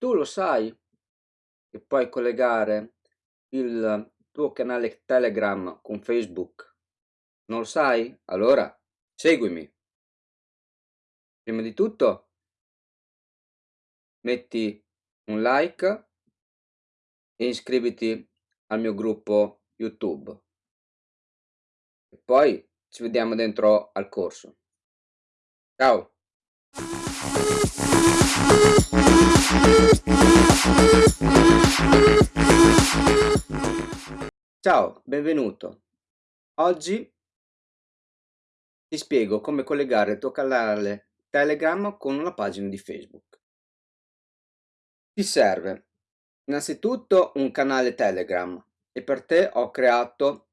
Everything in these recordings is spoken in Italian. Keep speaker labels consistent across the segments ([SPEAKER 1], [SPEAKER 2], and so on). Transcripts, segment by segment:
[SPEAKER 1] Tu lo sai che puoi collegare il tuo canale Telegram con Facebook? Non lo sai? Allora seguimi. Prima di tutto metti un like e iscriviti al mio gruppo YouTube. E poi ci vediamo dentro al corso. Ciao! Ciao, benvenuto. Oggi ti spiego come collegare il tuo canale Telegram con una pagina di Facebook. Ti serve innanzitutto un canale Telegram e per te ho creato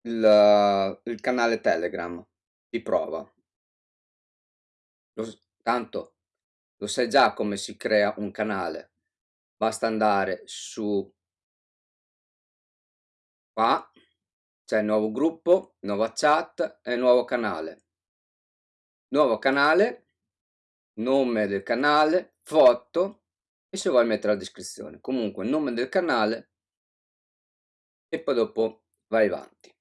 [SPEAKER 1] il, il canale Telegram di prova. Lo, tanto lo sai già come si crea un canale. Basta andare su qua c'è nuovo gruppo, nuova chat e nuovo canale. Nuovo canale, nome del canale, foto e se vuoi mettere la descrizione. Comunque nome del canale e poi dopo vai avanti.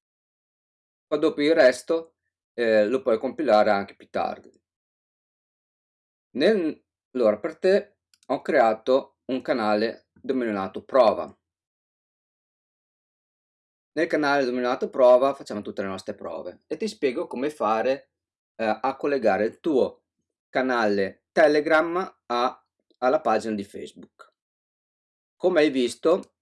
[SPEAKER 1] Poi dopo il resto eh, lo puoi compilare anche più tardi. Nel, allora per te ho creato un canale denominato prova nel canale denominato prova facciamo tutte le nostre prove e ti spiego come fare eh, a collegare il tuo canale Telegram a, alla pagina di Facebook. Come hai visto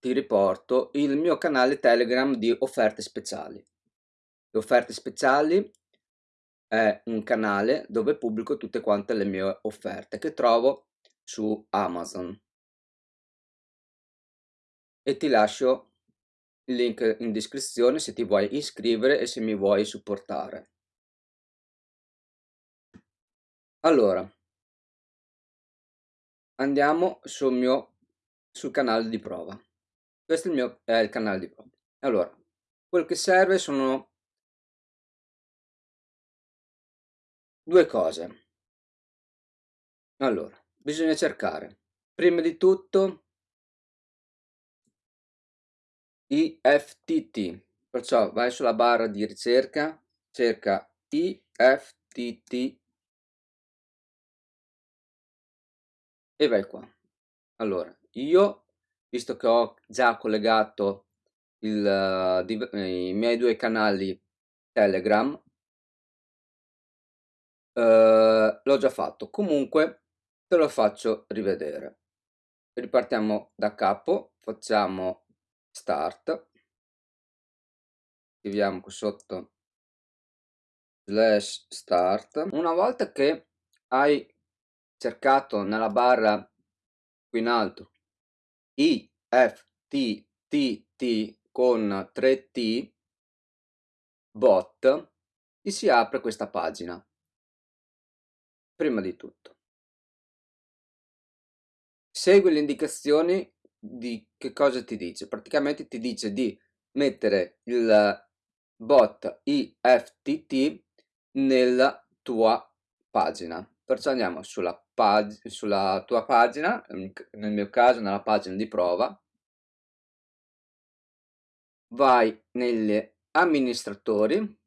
[SPEAKER 1] ti riporto il mio canale Telegram di offerte speciali. Le offerte speciali è un canale dove pubblico tutte quante le mie offerte che trovo su Amazon e ti lascio il link in descrizione se ti vuoi iscrivere e se mi vuoi supportare. Allora, andiamo sul mio sul canale di prova. Questo è il mio è il canale di prova. Allora, quel che serve sono due cose. Allora, bisogna cercare prima di tutto IFTT, perciò vai sulla barra di ricerca, cerca IFTT e vai qua. Allora, io, visto che ho già collegato il, i miei due canali Telegram, eh, l'ho già fatto. Comunque, te lo faccio rivedere. Ripartiamo da capo, facciamo start scriviamo qui sotto slash start una volta che hai cercato nella barra qui in alto i f t t t con 3t bot ti si apre questa pagina prima di tutto segui le indicazioni di che cosa ti dice? Praticamente ti dice di mettere il bot IFTT nella tua pagina. Perciò andiamo sulla, pag sulla tua pagina, nel mio caso nella pagina di prova, vai negli amministratori,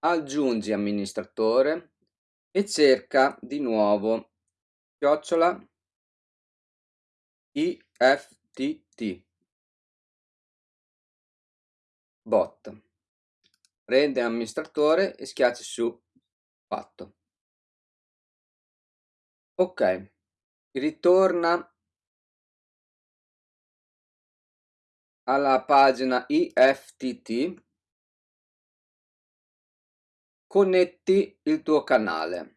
[SPEAKER 1] aggiungi amministratore e cerca di nuovo chiocciola IFTT bot. Rende amministratore e schiacci su. Fatto. Ok. Ritorna alla pagina IFTT connetti il tuo canale.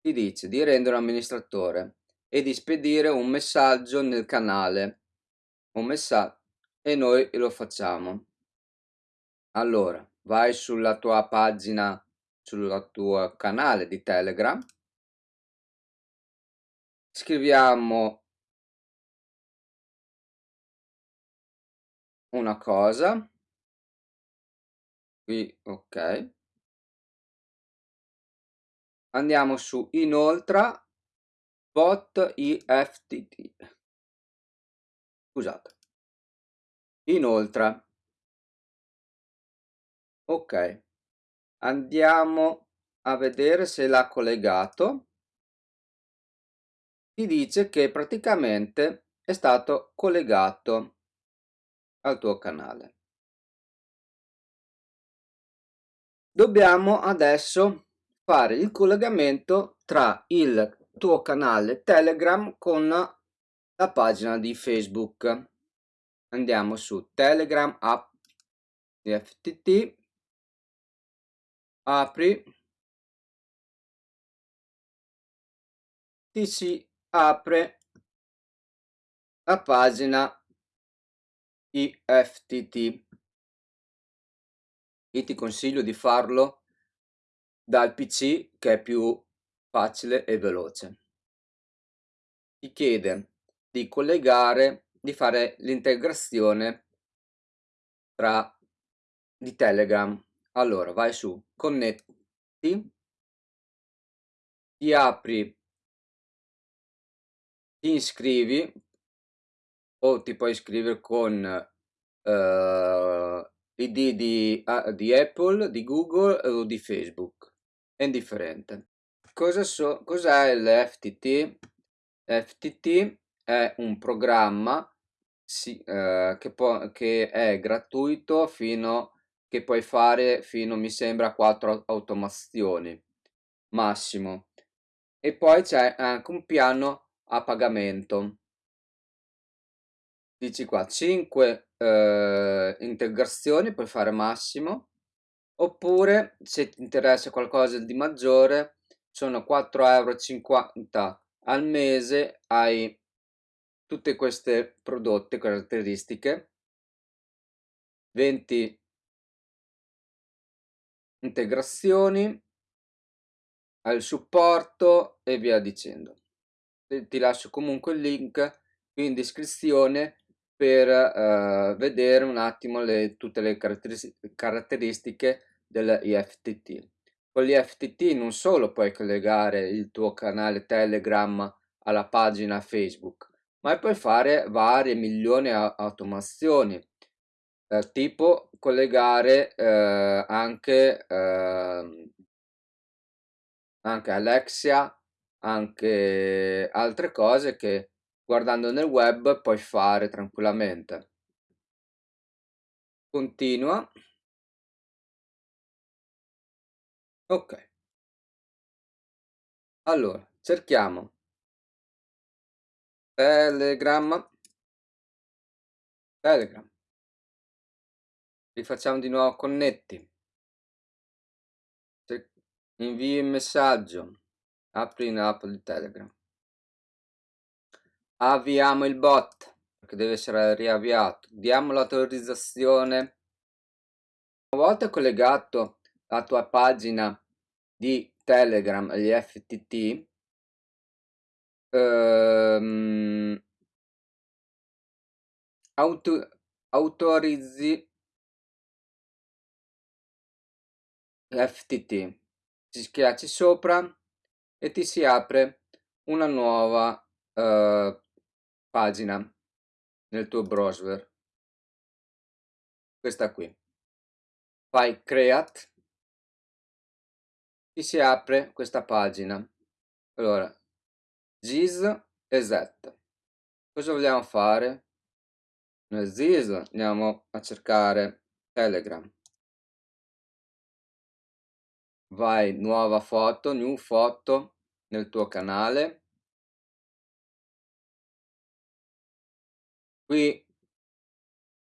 [SPEAKER 1] Ti dice di rendere amministratore e di spedire un messaggio nel canale. Un messaggio e noi lo facciamo. Allora vai sulla tua pagina sul tuo canale di telegram. Scriviamo una cosa qui ok. Andiamo su. Inoltre bot IFTT scusate. Inoltre ok. Andiamo a vedere se l'ha collegato. Ti dice che praticamente è stato collegato al tuo canale dobbiamo adesso fare il collegamento tra il tuo canale telegram con la pagina di facebook. Andiamo su telegram app di ftt apri ti si apre la pagina IFTT io ti consiglio di farlo dal PC che è più facile e veloce. Ti chiede di collegare di fare l'integrazione tra di telegram. Allora vai su connetti ti apri ti iscrivi o ti puoi iscrivere con uh, id di, uh, di apple di google o di facebook? È indifferente. Cosa so, cos'è l'FTT FTT è un programma si, uh, che, può, che è gratuito fino che puoi fare fino mi sembra a 4 automazioni massimo. E poi c'è anche un piano a pagamento dici qua 5 eh, integrazioni puoi fare massimo oppure se ti interessa qualcosa di maggiore sono 4,50 euro al mese hai tutte queste prodotte caratteristiche 20 integrazioni, al supporto e via dicendo. Ti lascio comunque il link in descrizione per uh, vedere un attimo le, tutte le caratteristiche dell'IFTT. Con l'IFTT non solo puoi collegare il tuo canale Telegram alla pagina Facebook, ma puoi fare varie milioni di automazioni eh, tipo collegare eh, anche, eh, anche Alexia, anche altre cose che guardando nel web puoi fare tranquillamente. Continua. Ok. Allora, cerchiamo Telegram. Telegram rifacciamo di nuovo connetti invii il messaggio apri in app di telegram avviamo il bot perché deve essere riavviato. Diamo l'autorizzazione. Una volta collegato la tua pagina di telegram agli ftt ehm, auto, autorizzi FTT ci schiacci sopra e ti si apre una nuova uh, pagina nel tuo browser. Questa qui. Fai create. Ti si apre questa pagina? Allora gis e z cosa vogliamo fare? Nel gis andiamo a cercare telegram. Vai nuova foto, new foto nel tuo canale. Qui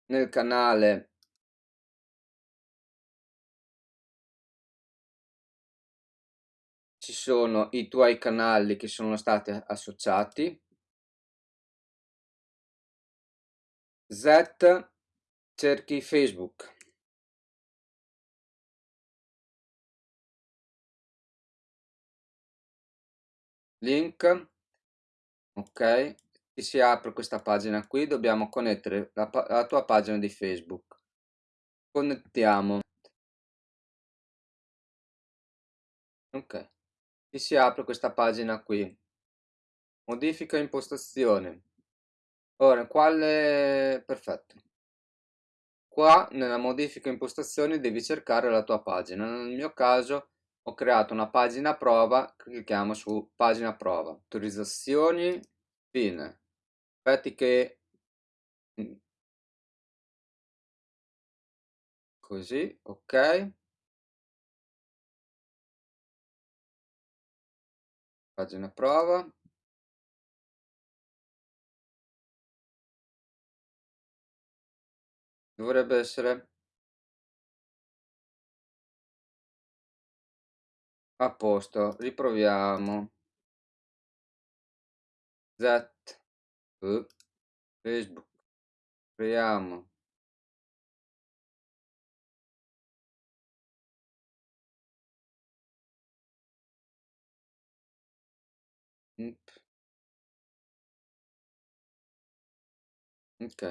[SPEAKER 1] nel canale ci sono i tuoi canali che sono stati associati. Z cerchi Facebook. link ok si apre questa pagina qui dobbiamo connettere la, la tua pagina di facebook. Connettiamo. Ok. Ti si apre questa pagina qui. Modifica impostazioni ora quale perfetto. Qua nella modifica impostazioni devi cercare la tua pagina. Nel mio caso ho creato una pagina prova clicchiamo su pagina prova. Autorizzazioni fine che così ok. Pagina prova. Dovrebbe essere a posto riproviamo. Z uh, facebook. Creiamo ok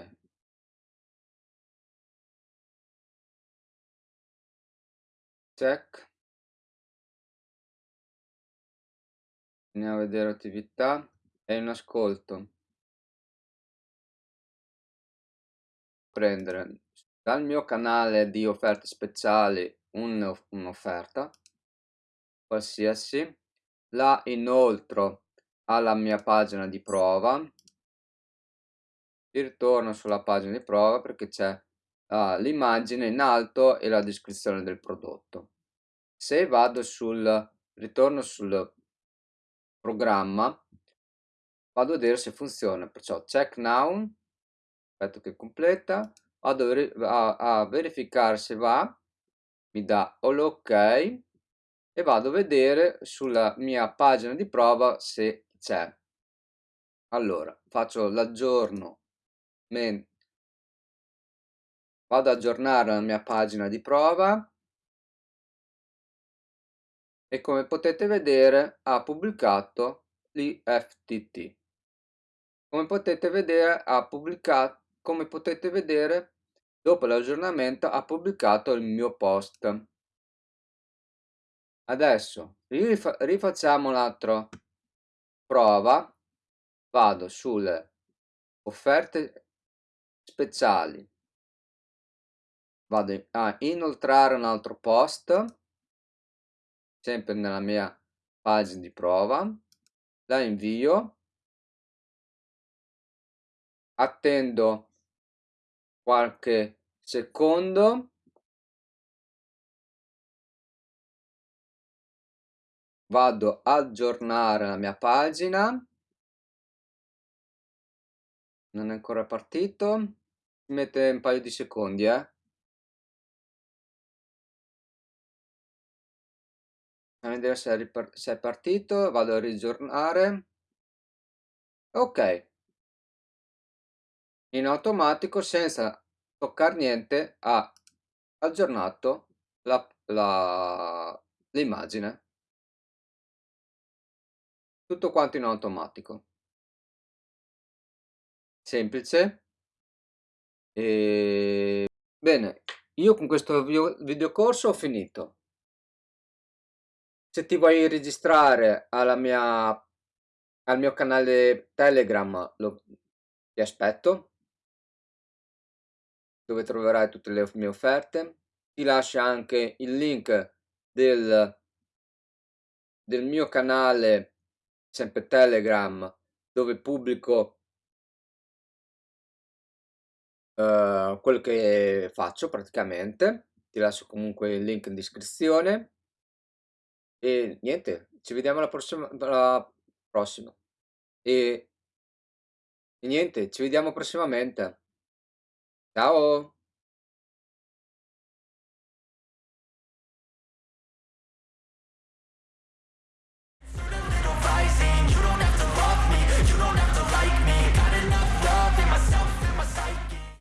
[SPEAKER 1] check. Andiamo a vedere attività. E in ascolto prendere dal mio canale di offerte speciali un'offerta qualsiasi la inoltro alla mia pagina di prova. Ritorno sulla pagina di prova perché c'è uh, l'immagine in alto e la descrizione del prodotto. Se vado sul ritorno sul programma vado a vedere se funziona perciò check now aspetto che completa vado a, a verificare se va mi dà l'ok e vado a vedere sulla mia pagina di prova se c'è allora faccio l'aggiorno vado ad aggiornare la mia pagina di prova e come potete vedere ha pubblicato l'IFTT. Come potete vedere ha pubblicato, come potete vedere dopo l'aggiornamento ha pubblicato il mio post. Adesso rifa rifacciamo un'altra prova, vado sulle offerte speciali, vado a inoltrare un altro post sempre nella mia pagina di prova, la invio, attendo qualche secondo, vado a aggiornare la mia pagina, non è ancora partito, mette un paio di secondi eh. a vedere se è, partito, vado a rigiornare, ok, in automatico senza toccare niente ha aggiornato l'immagine, tutto quanto in automatico, semplice, e... bene, io con questo videocorso ho finito. Se ti vuoi registrare alla mia, al mio canale Telegram, lo, ti aspetto, dove troverai tutte le mie offerte. Ti lascio anche il link del, del mio canale, sempre Telegram, dove pubblico uh, quello che faccio praticamente. Ti lascio comunque il link in descrizione. E niente, ci vediamo alla prossima, alla prossima. E, e niente, ci vediamo prossimamente. Ciao!